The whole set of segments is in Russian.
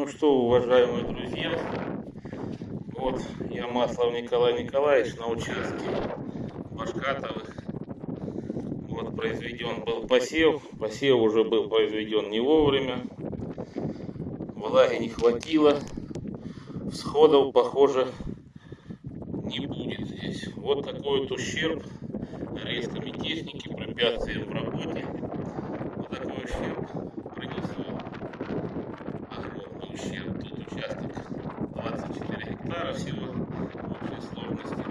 Ну что, уважаемые друзья, вот я Маслов Николай Николаевич на участке Башкатовых. Вот произведен был посев. Посев уже был произведен не вовремя. Влаги не хватило. Всходов, похоже, не будет здесь. Вот такой вот ущерб резками техники, препятствием в работе. Вот такой ущерб принесло огромный ущерб. Тут участок 24 гектара всего в общей сложности.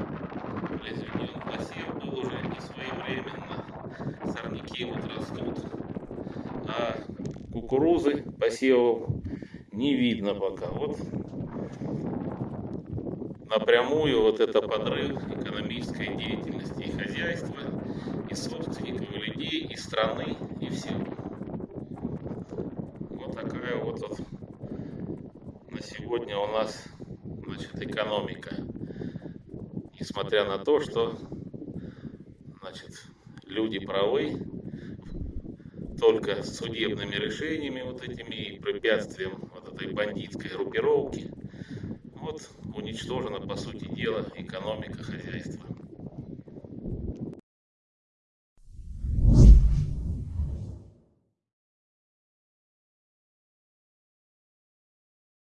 Произведен посев был уже не своевременно. Сорняки вот растут. А кукурузы посевов не видно пока. Вот напрямую вот это подрыв экономической деятельности и хозяйства, и собственников, и людей, и страны, и всего. Вот такая вот, вот на сегодня у нас значит, экономика. Несмотря на то, что значит, люди правы, только судебными решениями вот этими и препятствием вот этой бандитской группировки вот уничтожена, по сути дела, экономика хозяйства.